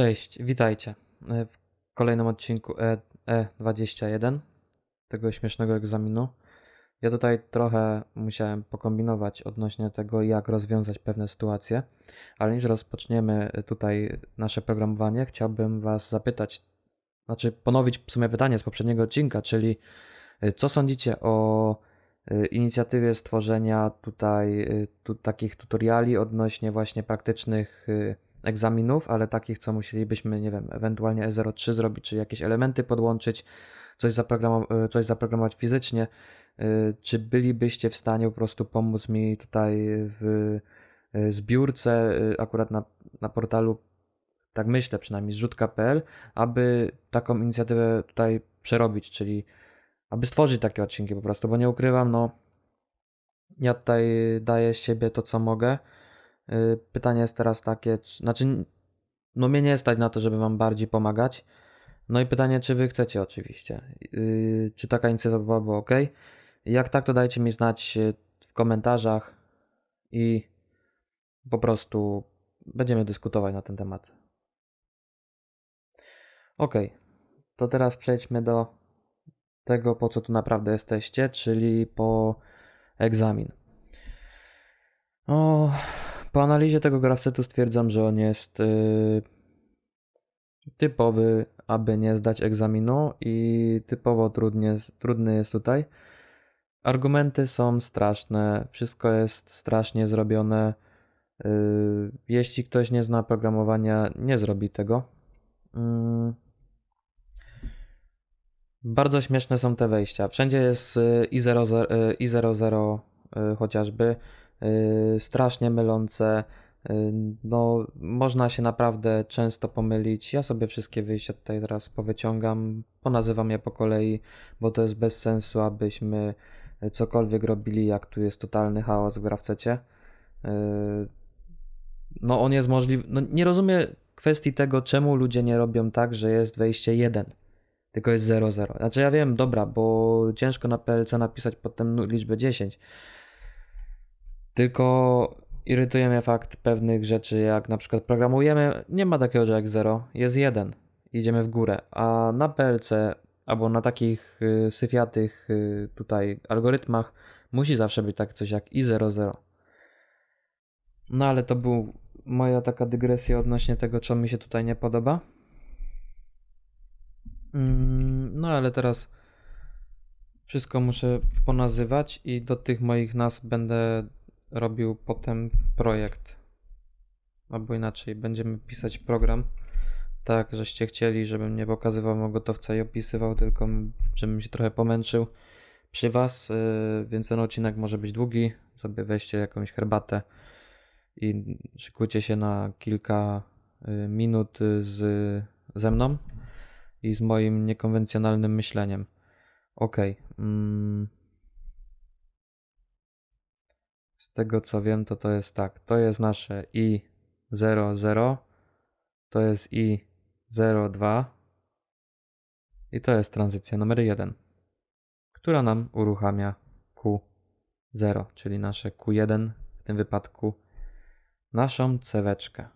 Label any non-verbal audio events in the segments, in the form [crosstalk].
Cześć, witajcie e, w kolejnym odcinku E, E21 tego śmiesznego egzaminu. Ja tutaj trochę musiałem pokombinować odnośnie tego, jak rozwiązać pewne sytuacje, ale niż rozpoczniemy tutaj nasze programowanie, chciałbym Was zapytać, znaczy ponowić w sumie pytanie z poprzedniego odcinka, czyli e, co sądzicie o e, inicjatywie stworzenia tutaj e, tu, takich tutoriali odnośnie właśnie praktycznych egzaminów, ale takich, co musielibyśmy, nie wiem, ewentualnie E03 zrobić, czy jakieś elementy podłączyć, coś, zaprogramow- coś zaprogramować fizycznie. Czy bylibyście w stanie po prostu pomóc mi tutaj w zbiórce, akurat na, na portalu, tak myślę przynajmniej, zrzutka.pl, aby taką inicjatywę tutaj przerobić, czyli aby stworzyć takie odcinki po prostu, bo nie ukrywam, no ja tutaj daję siebie to, co mogę. Pytanie jest teraz takie, znaczy, no mnie nie stać na to, żeby Wam bardziej pomagać. No i pytanie, czy Wy chcecie oczywiście. Czy taka inicjatywa byłaby ok? Jak tak, to dajcie mi znać w komentarzach i po prostu będziemy dyskutować na ten temat. Ok, to teraz przejdźmy do tego, po co tu naprawdę jesteście, czyli po egzamin. O, po analizie tego grafsetu stwierdzam, że on jest yy, typowy, aby nie zdać egzaminu i typowo trudnie, trudny jest tutaj. Argumenty są straszne, wszystko jest strasznie zrobione. Yy, jeśli ktoś nie zna programowania, nie zrobi tego. Yy. Bardzo śmieszne są te wejścia. Wszędzie jest i00, i00 chociażby. Yy, strasznie mylące. Yy, no, można się naprawdę często pomylić. Ja sobie wszystkie wyjścia tutaj teraz powyciągam, ponazywam je po kolei, bo to jest bez sensu, abyśmy cokolwiek robili, jak tu jest totalny chaos w grafcecie. No, on jest możliwy. No, nie rozumiem kwestii tego, czemu ludzie nie robią tak, że jest wejście 1, tylko jest 0,0. Znaczy, ja wiem, dobra, bo ciężko na PLC napisać potem liczbę 10 tylko irytuje mnie fakt pewnych rzeczy, jak na przykład programujemy, nie ma takiego, że jak 0, jest 1, idziemy w górę, a na PLC albo na takich y, syfiatych y, tutaj algorytmach musi zawsze być tak coś jak i 0, 0. No ale to był moja taka dygresja odnośnie tego, co mi się tutaj nie podoba. Mm, no ale teraz wszystko muszę ponazywać i do tych moich nazw będę robił potem projekt. Albo inaczej, będziemy pisać program tak, żeście chcieli, żebym nie pokazywał gotowca i opisywał, tylko żebym się trochę pomęczył przy Was, y, więc ten odcinek może być długi. Sobie weźcie jakąś herbatę i szykujcie się na kilka y, minut z, ze mną i z moim niekonwencjonalnym myśleniem. Ok. Mm. Z tego co wiem, to to jest tak. To jest nasze i00, to jest i02 i to jest tranzycja numer 1, która nam uruchamia Q0, czyli nasze Q1 w tym wypadku naszą ceweczkę.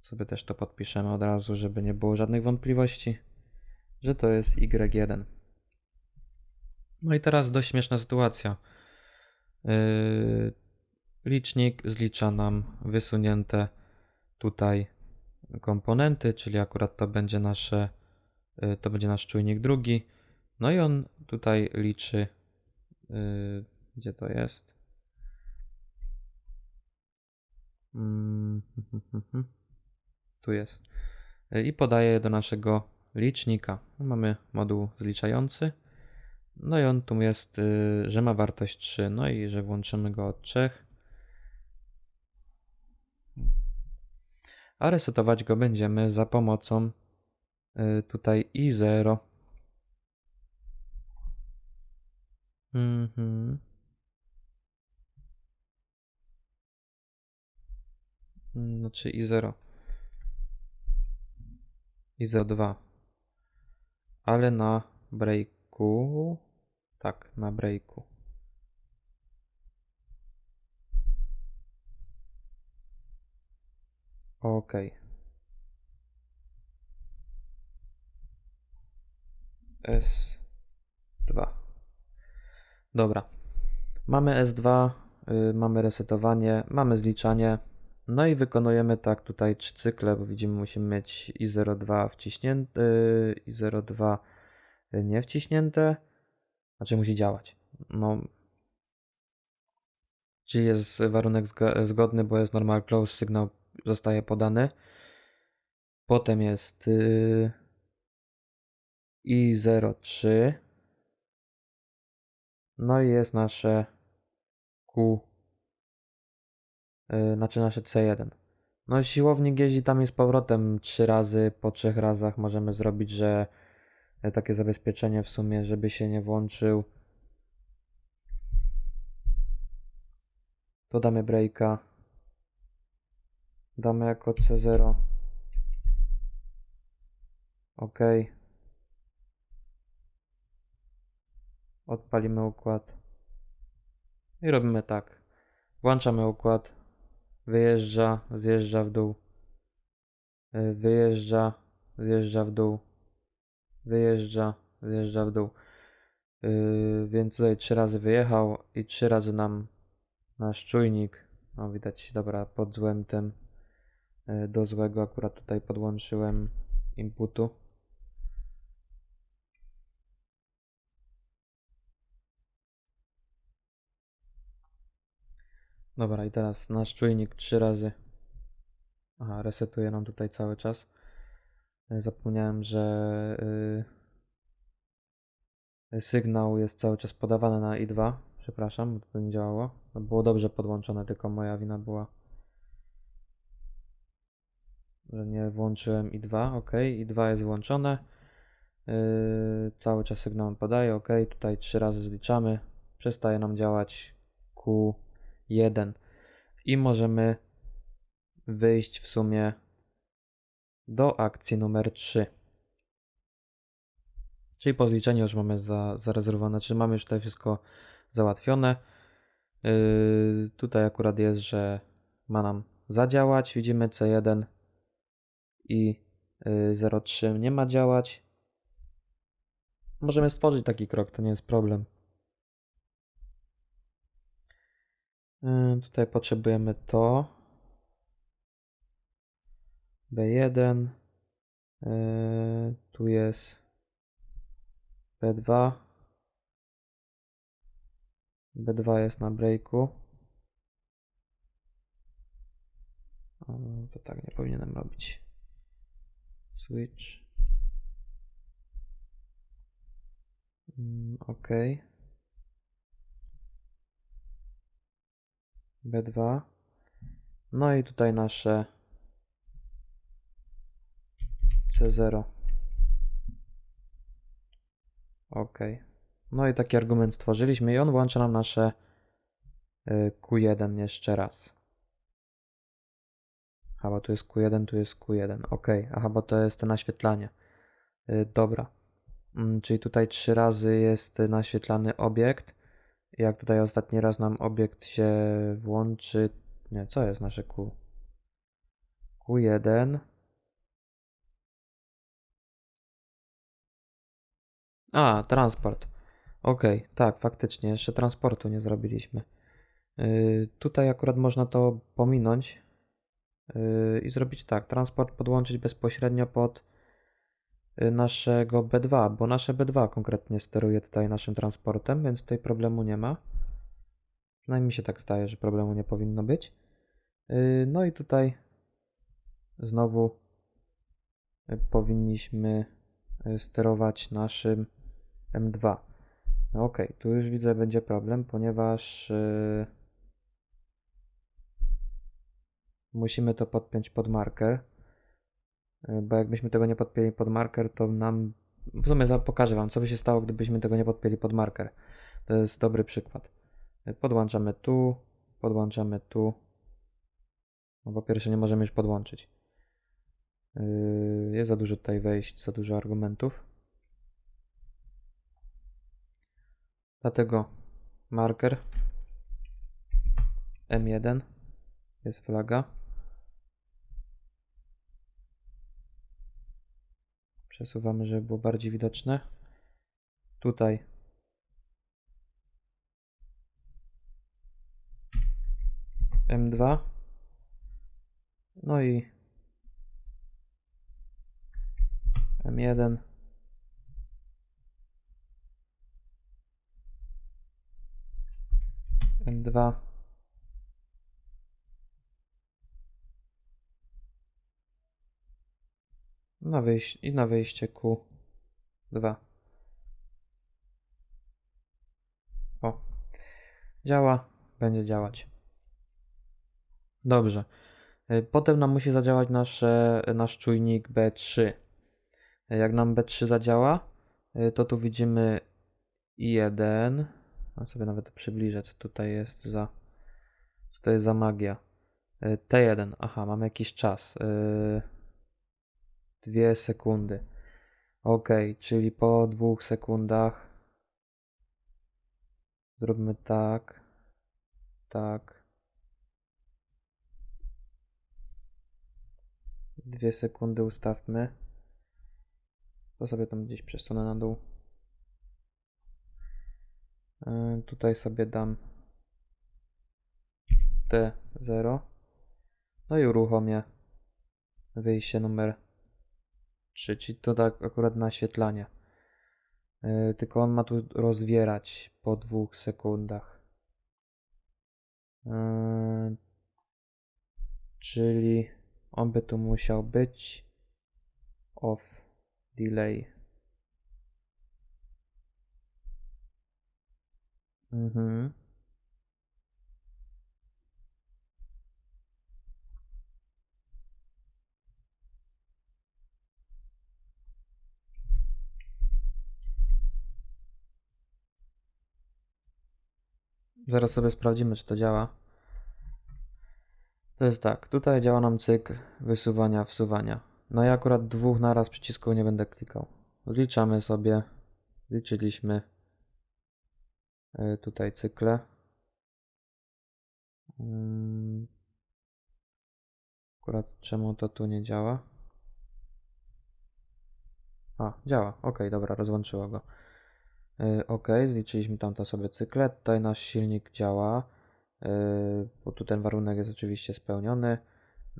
Sobie też to podpiszemy od razu, żeby nie było żadnych wątpliwości, że to jest Y1. No i teraz dość śmieszna sytuacja. Yy, licznik zlicza nam wysunięte tutaj komponenty, czyli akurat to będzie nasze, yy, to będzie nasz czujnik drugi. No i on tutaj liczy, yy, gdzie to jest? Mm, [laughs] tu jest. I podaje do naszego licznika. Mamy moduł zliczający. No i on tu jest, y, że ma wartość 3, no i że włączymy go od 3. A resetować go będziemy za pomocą y, tutaj i0. Mhm. Znaczy i0. i02. Ale na breaku tak, na breaku. OK. S2. Dobra. Mamy S2, yy, mamy resetowanie, mamy zliczanie. No i wykonujemy tak tutaj trzy cykle, bo widzimy musimy mieć I02 wciśnięte, y, I02 y, nie wciśnięte, znaczy musi działać. No. Czyli jest warunek zgodny, bo jest normal close, sygnał zostaje podany. Potem jest y, i03. No i jest nasze Q, y, znaczy nasze C1. No siłownik jeździ tam z powrotem trzy razy, po trzech razach możemy zrobić, że takie zabezpieczenie w sumie, żeby się nie włączył. To damy breaka. Damy jako C0. OK. Odpalimy układ. I robimy tak. Włączamy układ. Wyjeżdża, zjeżdża w dół. Y, Wyjeżdża, zjeżdża w dół. Wyjeżdża, zjeżdża w dół. Yy, więc tutaj trzy razy wyjechał i trzy razy nam nasz czujnik, no widać, dobra, pod złym tym yy, do złego akurat tutaj podłączyłem inputu. Dobra, i teraz nasz czujnik trzy razy. Aha, resetuje nam tutaj cały czas. Zapomniałem, że yy, sygnał jest cały czas podawany na I2. Przepraszam, bo to nie działało. No, było dobrze podłączone, tylko moja wina była, że nie włączyłem I2. OK, I2 jest włączone. Yy, cały czas sygnał podaje. OK, tutaj trzy razy zliczamy. Przestaje nam działać Q1 i możemy wyjść w sumie do akcji numer 3. Czyli po zliczeniu już mamy za, zarezerwowane, czyli mamy już tutaj wszystko załatwione. Yy, tutaj akurat jest, że ma nam zadziałać. Widzimy C1 i yy, 03 nie ma działać. Możemy stworzyć taki krok, to nie jest problem. Yy, tutaj potrzebujemy to. B1. Yy, tu jest B2. B2 jest na breaku. To tak nie powinienem robić. Switch. Mm, OK. B2. No i tutaj nasze C0. OK. No i taki argument stworzyliśmy i on włącza nam nasze y, Q1 jeszcze raz. A bo tu jest Q1, tu jest Q1. OK. Aha, bo to jest naświetlanie. Y, Dobra. Mm, Czyli tutaj trzy razy jest naświetlany obiekt. Jak tutaj ostatni raz nam obiekt się włączy. Nie, co jest nasze Q? Q1. A, transport. Ok, tak, faktycznie, jeszcze transportu nie zrobiliśmy. Yy, tutaj akurat można to pominąć yy, i zrobić tak, transport podłączyć bezpośrednio pod yy, naszego B2, bo nasze B2 konkretnie steruje tutaj naszym transportem, więc tutaj problemu nie ma. Przynajmniej się tak zdaje, że problemu nie powinno być. Yy, no i tutaj znowu yy, powinniśmy yy, sterować naszym M2. No ok, tu już widzę będzie problem, ponieważ yy, musimy to podpiąć pod marker. Yy, bo jakbyśmy tego nie podpięli pod marker, to nam. W sumie pokażę Wam, co by się stało, gdybyśmy tego nie podpięli pod marker. To jest dobry przykład. Yy, Podłączamy tu, podłączamy tu. No po pierwsze, nie możemy już podłączyć. Yy, Jest za dużo tutaj wejść, za dużo argumentów. Dlatego marker M1 jest flaga. Przesuwamy, żeby było bardziej widoczne. tutaj M2 no i M1 M2 na wyjście, i na wyjście Q2 o działa, będzie działać. Dobrze. Y, potem nam musi zadziałać nasze, nasz czujnik B3 jak nam B3 zadziała to tu widzimy I1 a sobie nawet przybliżę co tutaj jest za co to jest za magia. Y, T1, aha, mamy jakiś czas. Y, dwie sekundy. Ok, czyli po dwóch sekundach zróbmy tak tak. Dwie sekundy ustawmy. To sobie tam gdzieś przesunę na dół tutaj sobie dam T0 no i uruchomię wyjście numer 3 czyli to tak akurat naświetlanie Yy, tylko on ma tu rozwierać po dwóch sekundach. Yy, czyli on by tu musiał być. Off delay mhm Zaraz sobie sprawdzimy, czy to działa. To jest tak, tutaj działa nam cykl wysuwania, wsuwania. No i akurat dwóch naraz przycisków nie będę klikał. Zliczamy sobie, liczyliśmy tutaj cykle. Mm. Akurat czemu to tu nie działa? A, działa. Ok, dobra, rozłączyło go. Yy, ok, zliczyliśmy tamto sobie cykle. Tutaj nasz silnik działa, yy, bo tu ten warunek jest oczywiście spełniony.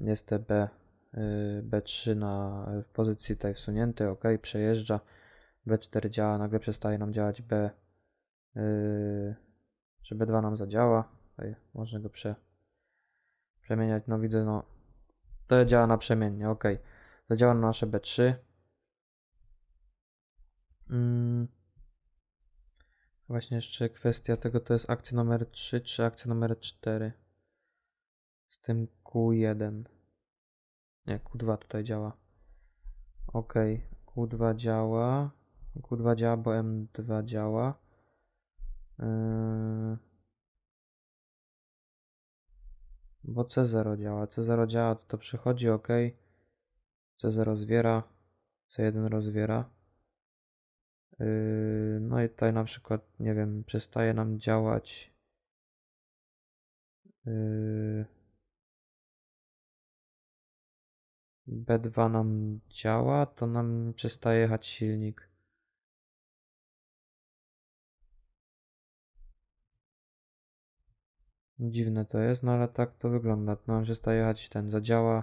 Jest TB yy, B3 na, w pozycji tutaj wsunięty, ok, przejeżdża. B4 działa, nagle przestaje nam działać B, yy, czy B2 nam zadziała. Tutaj można go prze, przemieniać, no widzę, no to działa naprzemiennie, ok. Zadziała na nasze B3. Mm. Właśnie jeszcze kwestia tego to jest akcja numer 3 czy akcja numer 4 z tym Q1 nie, Q2 tutaj działa ok, Q2 działa Q2 działa, bo M2 działa. Bo C0 działa. C0 działa, to to przychodzi ok C0 rozwiera C1 rozwiera. Yy, no i tutaj na przykład, nie wiem, przestaje nam działać. Yy, B2 nam działa, to nam przestaje jechać silnik. Dziwne to jest, no ale tak to wygląda. Nam przestaje jechać ten, zadziała.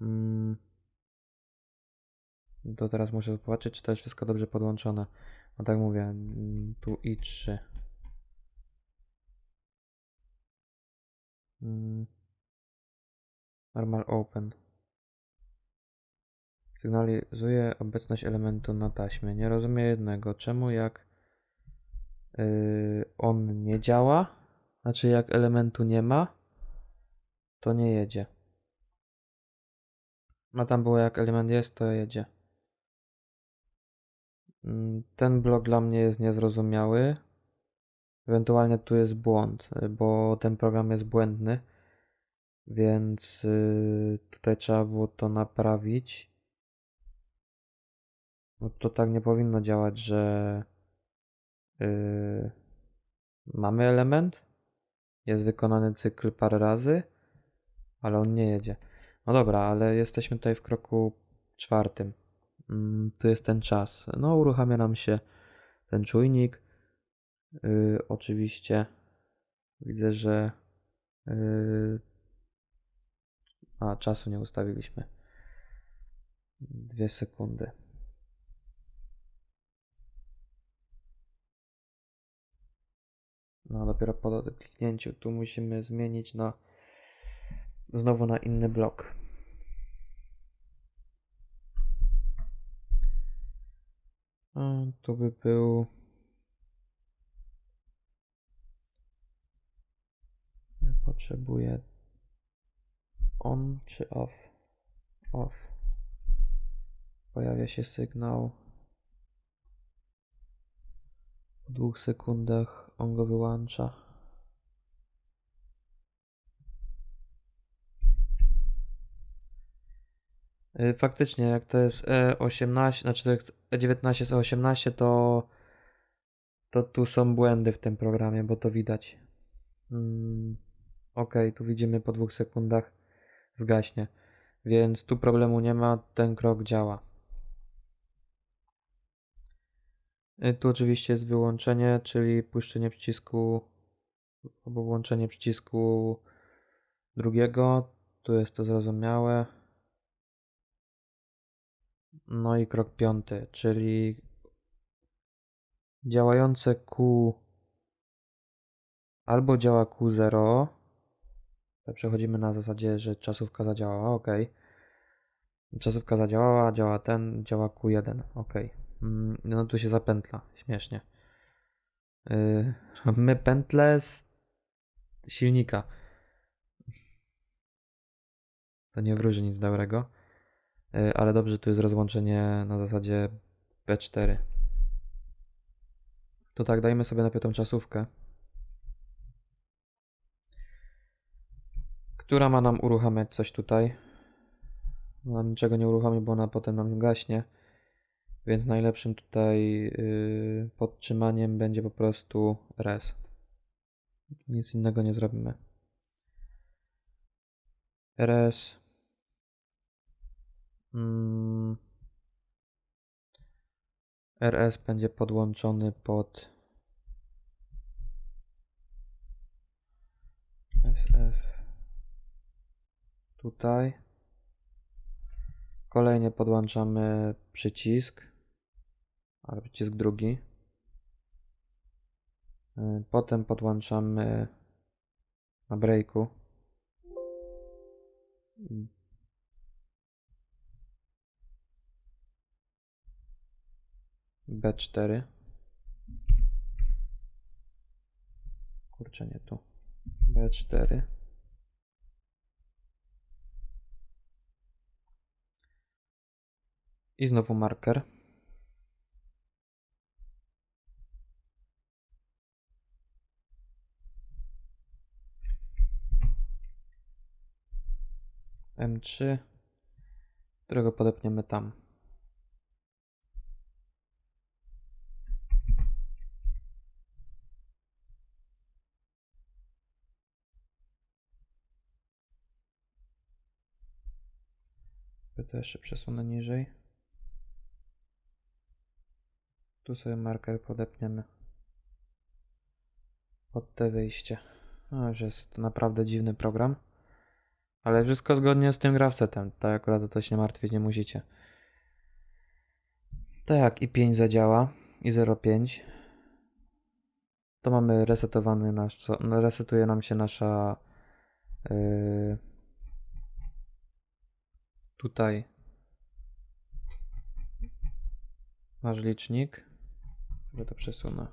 Mm. To teraz muszę zobaczyć, czy to jest wszystko dobrze podłączone. No tak mówię, mm, tu i3. Mm. Normal open. Sygnalizuje obecność elementu na taśmie. Nie rozumiem jednego. Czemu jak yy, on nie działa, znaczy jak elementu nie ma, to nie jedzie. A tam było jak element jest, to jedzie. Mm, ten blok dla mnie jest niezrozumiały. Ewentualnie tu jest błąd, bo ten program jest błędny, więc y, tutaj trzeba było to naprawić. No to tak nie powinno działać, że yy, mamy element, jest wykonany cykl parę razy, ale on nie jedzie. No dobra, ale jesteśmy tutaj w kroku czwartym. Mm, tu jest ten czas. No, uruchamia nam się ten czujnik. Yy, oczywiście widzę, że yy, a czasu nie ustawiliśmy. Dwie sekundy. No dopiero po kliknięciu tu musimy zmienić na znowu na inny blok. A, tu by był potrzebuję on czy off? Off. Pojawia się sygnał. Po dwóch sekundach on go wyłącza. Y, Faktycznie, jak to jest E18, znaczy jak E19 jest E18, to, to tu są błędy w tym programie, bo to widać. Mm, ok, tu widzimy po dwóch sekundach zgaśnie. Więc tu problemu nie ma, ten krok działa. Y, Tu oczywiście jest wyłączenie, czyli puszczenie przycisku albo włączenie przycisku drugiego. Tu jest to zrozumiałe. No i krok piąty, czyli działające Q albo działa Q0. To Przechodzimy na zasadzie, że czasówka zadziałała, ok. Czasówka zadziałała, działa ten, działa Q1, ok. Mm, No tu się zapętla, śmiesznie. Yy, my pętlę z silnika. To nie wróży nic dobrego. Yy, ale dobrze, tu jest rozłączenie na zasadzie P4. To tak, dajmy sobie najpierw tą czasówkę. Która ma nam uruchamiać coś tutaj. Ona niczego nie uruchomi, bo ona potem nam gaśnie. Więc najlepszym tutaj yy, podtrzymaniem będzie po prostu res. Nic innego nie zrobimy. rs. Mm, rs będzie podłączony pod sf tutaj. Kolejnie podłączamy przycisk, ale przycisk drugi. Y, Potem podłączamy na breaku. B4. Kurczę, nie tu. B4. I znowu marker. M3, którego podepniemy tam. To jeszcze przesunę niżej. Tu sobie marker podepniemy. Pod te wyjście. No, już jest naprawdę dziwny program. Ale wszystko zgodnie z tym grafsetem. Tak akurat to się martwić nie musicie. Tak, i 5 zadziała. I 0,5. To mamy resetowany nasz. no, Resetuje nam się nasza. Yy, tutaj. Nasz licznik. Sobie to przesunę.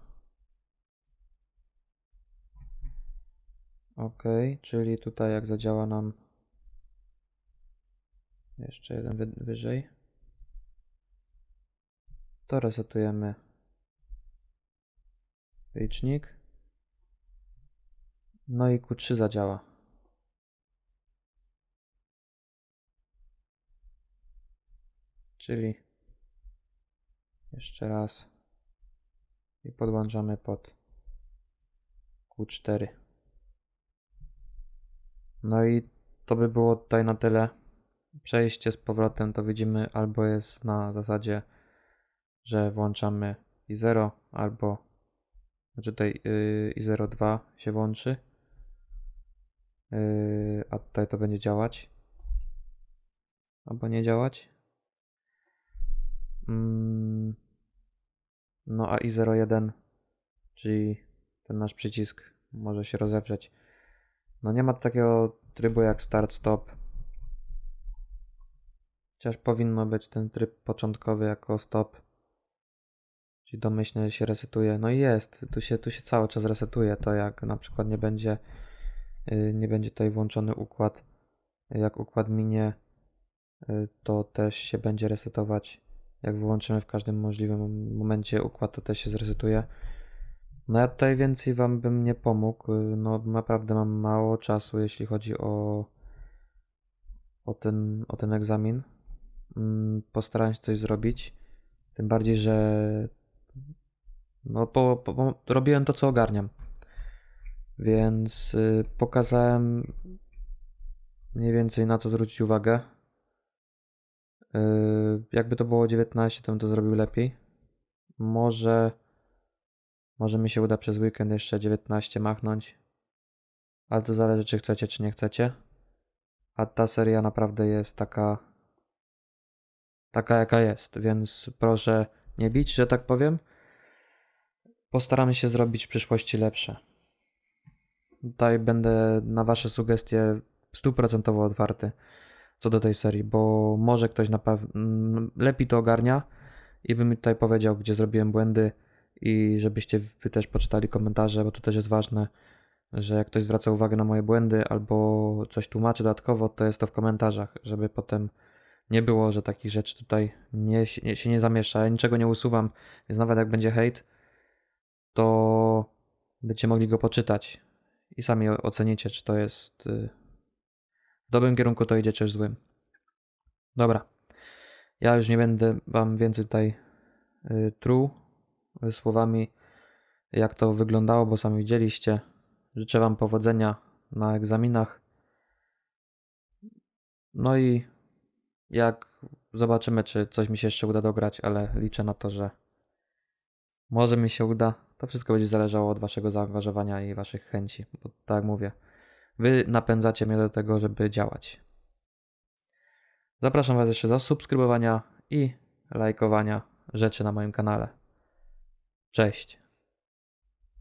Ok, czyli tutaj jak zadziała nam jeszcze jeden wy wyżej, to resetujemy licznik. No i Q3 zadziała. Czyli jeszcze raz i podłączamy pod Q4. No i to by było tutaj na tyle. Przejście z powrotem to widzimy albo jest na zasadzie, że włączamy i 0 albo znaczy tutaj yy, i 02 się włączy. Yy, a tutaj to będzie działać. Albo nie działać. Mm, no a i01, czyli ten nasz przycisk może się rozewrzeć. No nie ma takiego trybu jak start stop. Chociaż powinno być ten tryb początkowy jako stop. Czyli domyślnie się resetuje. No i jest, tu się, tu się cały czas resetuje. To jak na przykład nie będzie, yy, nie będzie tutaj włączony układ, jak układ minie, yy, to też się będzie resetować. Jak wyłączymy w każdym możliwym momencie układ, to też się zresetuje. No ja tutaj więcej Wam bym nie pomógł. No naprawdę mam mało czasu, jeśli chodzi o, o, ten, o ten egzamin. Mm, Postaram się coś zrobić. Tym bardziej, że no po, po, robiłem to, co ogarniam. Więc y, pokazałem mniej więcej na co zwrócić uwagę. Y, jakby to było 19, to bym to zrobił lepiej. Może, może mi się uda przez weekend jeszcze 19 machnąć. Ale to zależy, czy chcecie, czy nie chcecie. A ta seria naprawdę jest taka, taka jaka jest, więc proszę nie bić, że tak powiem. Postaramy się zrobić w przyszłości lepsze. Tutaj będę na Wasze sugestie stuprocentowo otwarty co do tej serii, bo może ktoś na pewno lepiej to ogarnia i by mi tutaj powiedział, gdzie zrobiłem błędy i żebyście Wy też poczytali komentarze, bo to też jest ważne, że jak ktoś zwraca uwagę na moje błędy albo coś tłumaczy dodatkowo, to jest to w komentarzach, żeby potem nie było, że takich rzeczy tutaj nie, nie, się nie zamiesza. Ja niczego nie usuwam, więc nawet jak będzie hejt, to będziecie mogli go poczytać i sami ocenicie, czy to jest y, w dobrym kierunku, to idzie, czy w złym. Dobra. Ja już nie będę Wam więcej tutaj y, truł y, słowami, jak to wyglądało, bo sami widzieliście. Życzę Wam powodzenia na egzaminach. No i jak zobaczymy, czy coś mi się jeszcze uda dograć, ale liczę na to, że może mi się uda. To wszystko będzie zależało od Waszego zaangażowania i Waszych chęci, bo tak mówię, Wy napędzacie mnie do tego, żeby działać. Zapraszam Was jeszcze do subskrybowania i lajkowania rzeczy na moim kanale. Cześć.